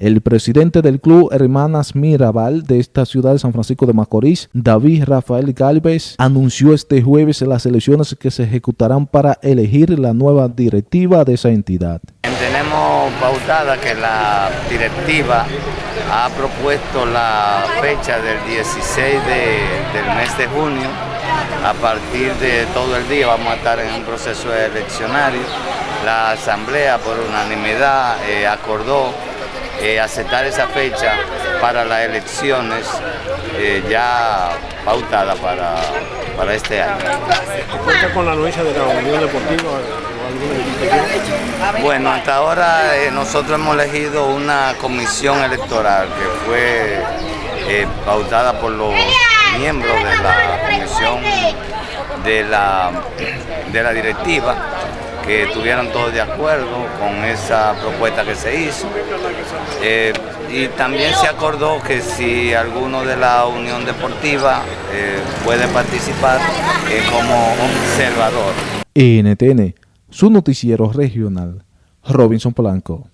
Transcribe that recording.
El presidente del club Hermanas Mirabal de esta ciudad de San Francisco de Macorís, David Rafael Galvez, anunció este jueves las elecciones que se ejecutarán para elegir la nueva directiva de esa entidad. Tenemos pautada que la directiva ha propuesto la fecha del 16 del mes de junio. A partir de todo el día vamos a estar en un proceso eleccionario. La asamblea por unanimidad eh, acordó eh, aceptar esa fecha para las elecciones eh, ya pautada para, para este año. ¿Cuenta con la anuencia de la Unión Deportiva? Bueno, hasta ahora eh, nosotros hemos elegido una comisión electoral que fue pautada por los miembros de la comisión de la, de la directiva que estuvieron todos de acuerdo con esa propuesta que se hizo. Eh, y también se acordó que si alguno de la Unión Deportiva eh, puede participar eh, como observador. NTN, su noticiero regional, Robinson Polanco.